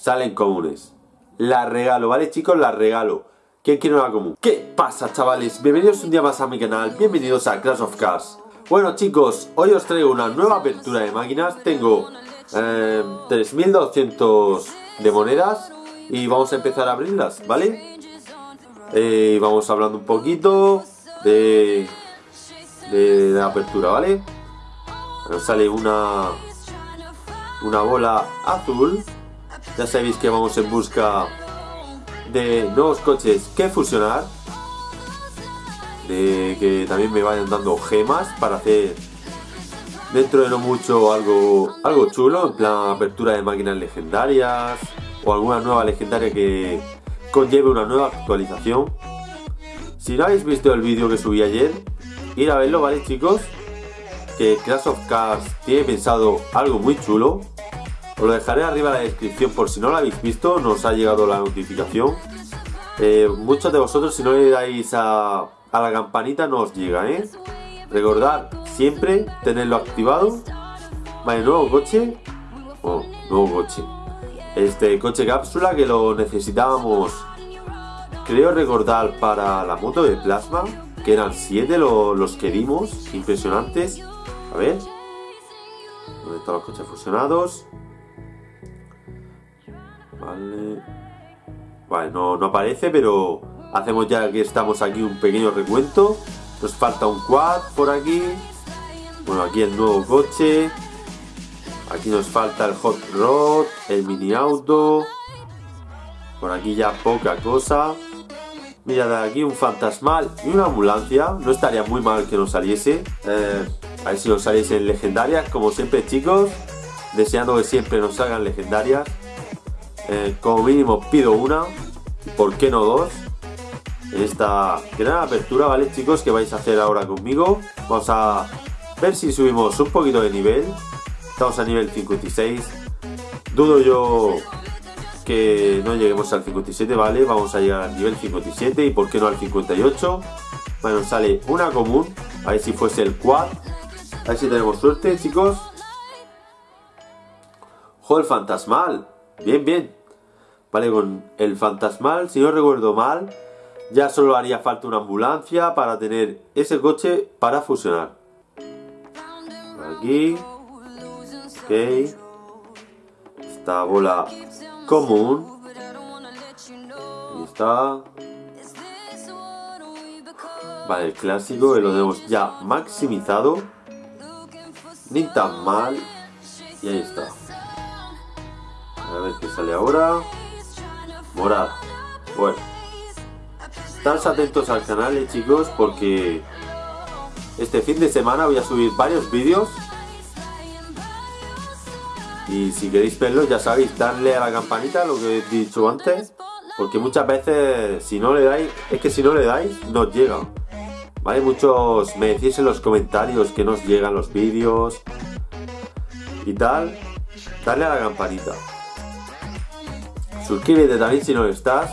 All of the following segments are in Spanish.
salen comunes. La regalo, ¿vale chicos? La regalo. ¿Quién quiere una común? ¿Qué pasa chavales? Bienvenidos un día más a mi canal, bienvenidos a Clash of Cars. Bueno chicos, hoy os traigo una nueva apertura de máquinas. Tengo eh, 3200 de monedas y vamos a empezar a abrirlas, ¿vale? Eh, vamos hablando un poquito de, de la apertura, ¿vale? Nos sale una una bola azul. Ya sabéis que vamos en busca de nuevos coches que fusionar. De que también me vayan dando gemas para hacer dentro de no mucho algo, algo chulo, en plan apertura de máquinas legendarias o alguna nueva legendaria que conlleve una nueva actualización. Si no habéis visto el vídeo que subí ayer, ir a verlo, ¿vale chicos? Que Clash of Cars tiene pensado algo muy chulo. Os lo dejaré arriba en la descripción por si no lo habéis visto, nos ha llegado la notificación. Eh, muchos de vosotros si no le dais a, la campanita no os llega, ¿eh? Recordad siempre tenerlo activado. Vale, nuevo coche. Oh, nuevo coche. Este coche cápsula que lo necesitábamos, creo recordar, para la moto de plasma. Que eran 7 lo, los que dimos, impresionantes. A ver. ¿Dónde están los coches fusionados? Vale. No, aparece, pero hacemos ya que estamos aquí un pequeño recuento. Nos falta un quad por aquí. Bueno, aquí el nuevo coche. Aquí nos falta el hot rod, el mini auto. Por aquí ya poca cosa. Mira, de aquí un fantasmal y una ambulancia. No estaría muy mal que nos saliese. Eh, a ver si nos saliese en legendarias, como siempre chicos. Deseando que siempre nos salgan legendarias. Eh, como mínimo pido una. ¿Por qué no dos? En esta gran apertura, ¿vale chicos? Que vais a hacer ahora conmigo. Vamos a ver si subimos un poquito de nivel. Estamos a nivel 56. Dudo yo que no lleguemos al 57, ¿vale? Vamos a llegar al nivel 57 y por qué no al 58. Bueno, sale una común. A ver si fuese el quad. A ver si tenemos suerte, chicos. Joder, fantasmal. Bien, bien. Vale, con el fantasmal, si no recuerdo mal, ya solo haría falta una ambulancia para tener ese coche para fusionar. Aquí. Ok. Esta bola común. Ahí está. Vale, el clásico lo tenemos ya maximizado. Ni tan mal. Y ahí está. A ver qué sale ahora. Morado. Bueno. Estaros atentos al canal, eh, chicos, porque este fin de semana voy a subir varios vídeos. Y si queréis verlos, ya sabéis, darle a la campanita, lo que he dicho antes. Porque muchas veces, si no le dais, es que si no le dais, no os llega. ¿Vale? Muchos me decís en los comentarios que nos llegan los vídeos y tal. Darle a la campanita. Suscríbete también si no lo estás.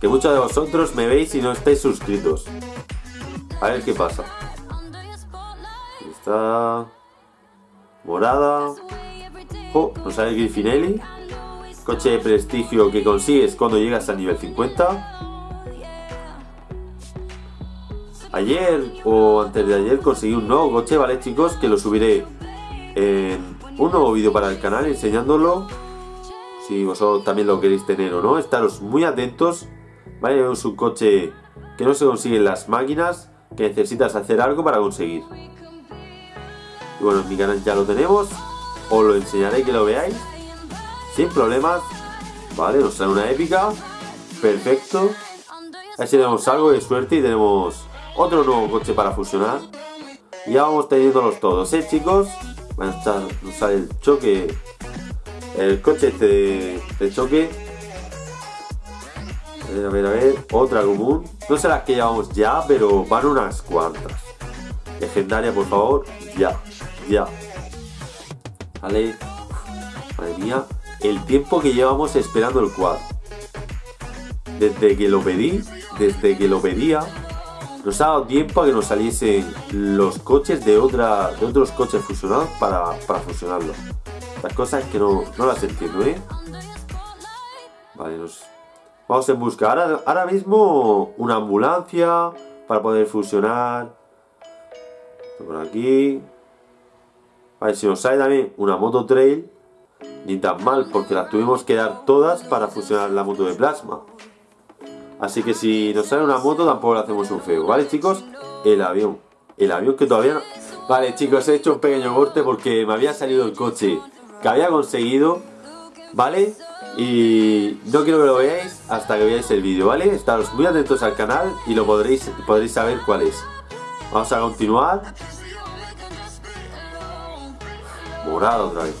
Que muchos de vosotros me veis y no estáis suscritos. A ver qué pasa. Está. Morada. Oh, nos sale Griffinelli. Coche de prestigio que consigues cuando llegas al nivel 50. Ayer o antes de ayer conseguí un nuevo coche, ¿vale chicos? Que lo subiré en un nuevo vídeo para el canal enseñándolo. Si vosotros también lo queréis tener o no. Estaros muy atentos. ¿Vale? Es un coche que no se consigue en las máquinas. Que necesitas hacer algo para conseguir. Y bueno, en mi canal ya lo tenemos. Os lo enseñaré que lo veáis. Sin problemas. Vale, nos sale una épica. Perfecto. A ver si tenemos algo de suerte y tenemos otro nuevo coche para fusionar. Y ya vamos teniéndolos todos, ¿eh, chicos? Bueno, nos sale el choque. El coche este de, choque. A ver, a ver, a ver. Otra común. No sé las que llevamos ya, pero van unas cuantas. Legendaria, por favor. Ya, ya. Vale. Madre mía. El tiempo que llevamos esperando el quad. Desde que lo pedí, desde que lo pedía, nos ha dado tiempo a que nos saliesen los coches de, otra, de otros coches fusionados para, para fusionarlos. Las cosas que no, no las entiendo, ¿eh? Vale, nos... Vamos en busca. Ahora, ahora mismo una ambulancia para poder fusionar. Por aquí. Vale, si nos sale también una moto trail. Ni tan mal, porque las tuvimos que dar todas para fusionar la moto de plasma. Así que si nos sale una moto tampoco le hacemos un feo. ¿Vale, chicos? El avión. El avión que todavía no... Vale, chicos, he hecho un pequeño corte porque me había salido el coche que había conseguido. ¿Vale? Y no quiero que lo veáis hasta que veáis el vídeo, ¿vale? Estaros muy atentos al canal y lo podréis, podréis saber cuál es. Vamos a continuar. Morado otra vez.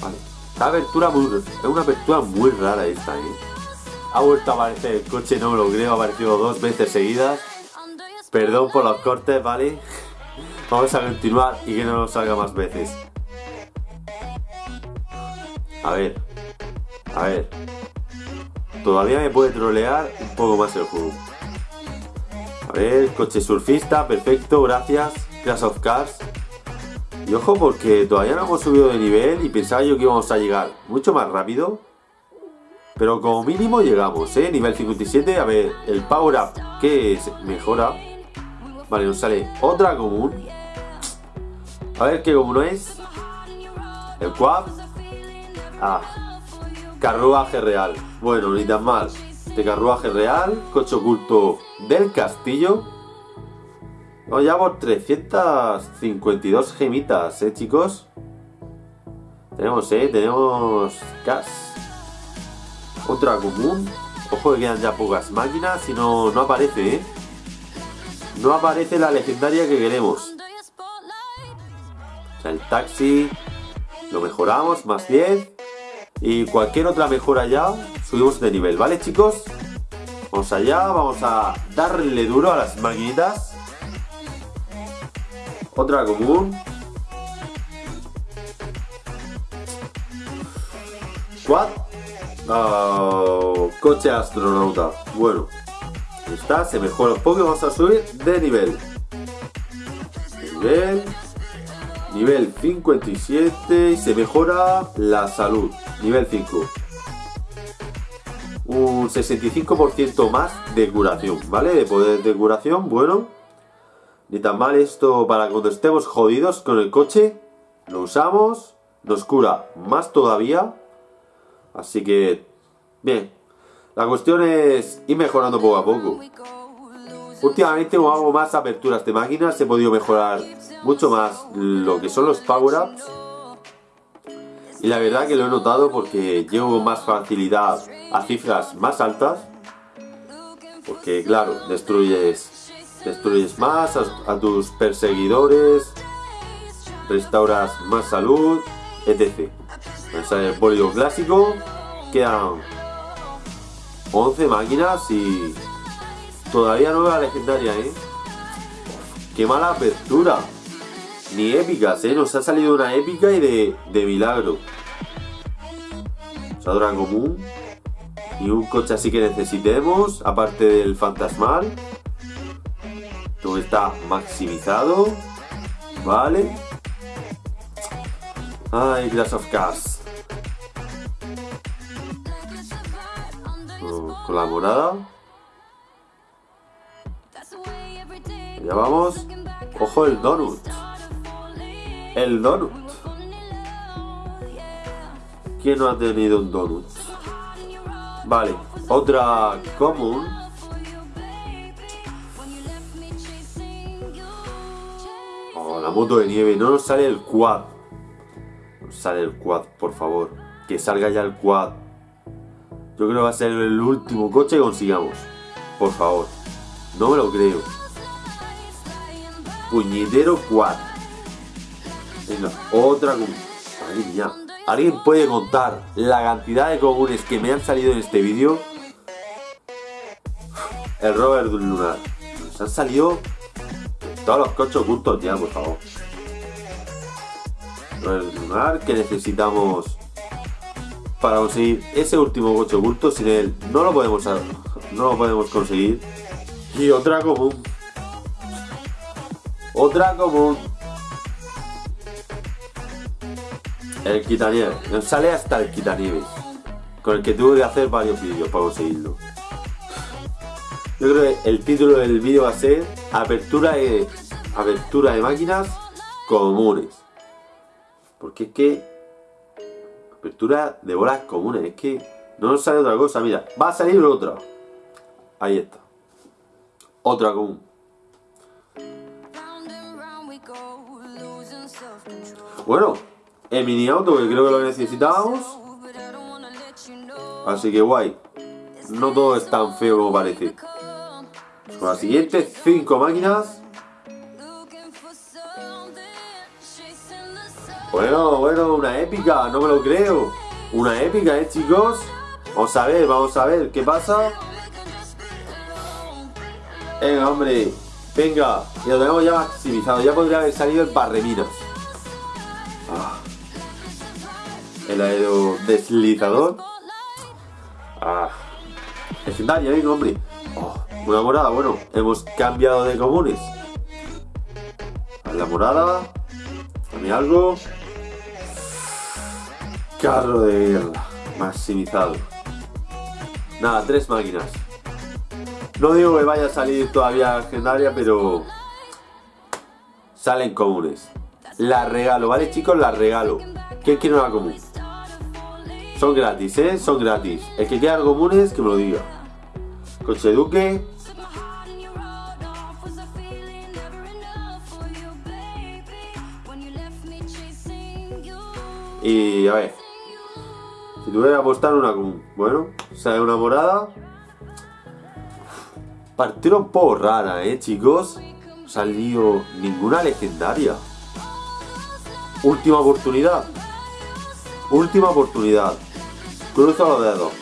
Vale. Esta apertura es una apertura muy rara esta, ¿eh? Ha vuelto a aparecer el coche, no me lo creo, ha aparecido dos veces seguidas. Perdón por los cortes, ¿vale? Vamos a continuar y que no nos salga más veces. A ver. A ver. Todavía me puede trolear un poco más el juego. A ver, coche surfista, perfecto, gracias. Clash of Cars. Y ojo porque todavía no hemos subido de nivel y pensaba yo que íbamos a llegar mucho más rápido. Pero como mínimo llegamos, ¿eh? Nivel 57, a ver, el power up que mejora. Vale, nos sale otra común. A ver qué común es. El quad. Ah, carruaje real. Bueno, ni tan mal. Este carruaje real, coche oculto del castillo. Vamos ya por 352 gemitas, ¿eh, chicos? Tenemos, ¿eh? Tenemos gas. Otra común. Ojo que quedan ya pocas máquinas y no, no aparece, ¿eh? No aparece la legendaria que queremos. O sea, el taxi lo mejoramos, más 10. Y cualquier otra mejora ya, subimos de nivel, ¿vale chicos? Vamos allá, vamos a darle duro a las maquinitas. Otra común. Quad. Oh, coche astronauta. Bueno, está, se mejora un poco. Vamos a subir de nivel. Nivel. Nivel 57 y se mejora la salud. Nivel 5. Un 65% más de curación, ¿vale? De poder de curación, bueno. Ni tan mal esto para cuando estemos jodidos con el coche. Lo usamos, nos cura más todavía. Así que, bien. La cuestión es ir mejorando poco a poco. Últimamente hago más aperturas de máquinas he podido mejorar mucho más lo que son los power-ups. Y la verdad que lo he notado porque llevo más facilidad a cifras más altas. Porque claro, destruyes, destruyes más a, tus perseguidores, restauras más salud, etc. Sale el bólido clásico, quedan 11 máquinas y Todavía no la legendaria, ¿eh? ¡Qué mala apertura! Ni épicas, ¿eh? Nos ha salido una épica y de, de milagro. Sadora común. Y un coche así que necesitemos, aparte del fantasmal. Todo está maximizado. Vale. Ay, Glass of Cars. Con la morada. Ya vamos. Ojo el donut. El donut. ¿Quién no ha tenido un donut? Vale, otra común. Oh, la moto de nieve. No nos sale el quad. No sale el quad, por favor. Que salga ya el quad. Yo creo que va a ser el último coche que consigamos. Por favor. No me lo creo. Puñetero 4. Otra Madre mía. ¿Alguien puede contar la cantidad de comunes que me han salido en este vídeo? El Robert Lunar. Nos han salido todos los coches ocultos ya, por favor. Robert Lunar que necesitamos para conseguir ese último coche oculto. Sin él no lo podemos, no lo podemos conseguir. Y otra común. Otra común. El quitanieves. Nos sale hasta el quitanieves. con el que tuve que hacer varios vídeos para conseguirlo. Yo creo que el título del vídeo va a ser Apertura de, apertura de máquinas comunes. Porque es que... Apertura de bolas comunes, es que no nos sale otra cosa. Mira, va a salir otra. Ahí está. Otra común. Bueno, el mini auto que creo que lo necesitábamos. Así que guay. No todo es tan feo como parece. Con las siguientes 5 máquinas. Bueno, bueno, una épica, no me lo creo. Una épica, ¿eh, chicos? Vamos a ver, vamos a ver, ¿qué pasa? Venga, hombre, venga, y lo tenemos ya maximizado. Ya podría haber salido el barreminas. El aerodeslizador. Ah. Legendaria, venga, hombre. Oh, una morada, bueno, hemos cambiado de comunes. La morada. Dame algo. Carro de guerra. Maximizado. Nada, tres máquinas. No digo que vaya a salir todavía legendaria, pero salen comunes. La regalo, ¿vale chicos? La regalo. ¿Quién quiere una común? Son gratis, ¿eh? Son gratis. El que quiera comunes, que me lo diga. Coche Duque. Y a ver. Si tuviera que apostar una común. Bueno, sale una morada. Partida un poco rara, ¿eh, chicos? No salido ninguna legendaria. Última oportunidad. Última oportunidad. Cruzo los dedos.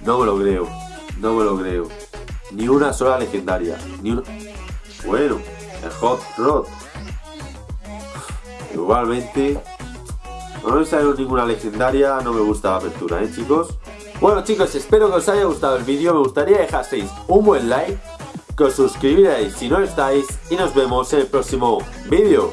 No me lo creo. No me lo creo. Ni una sola legendaria. Ni una... Bueno, el Hot Rod. Igualmente, no me sale ninguna legendaria, no me gusta la apertura, ¿eh chicos? Bueno chicos, espero que os haya gustado el vídeo, me gustaría dejaseis un buen like, que os suscribiréis si no estáis y nos vemos en el próximo vídeo.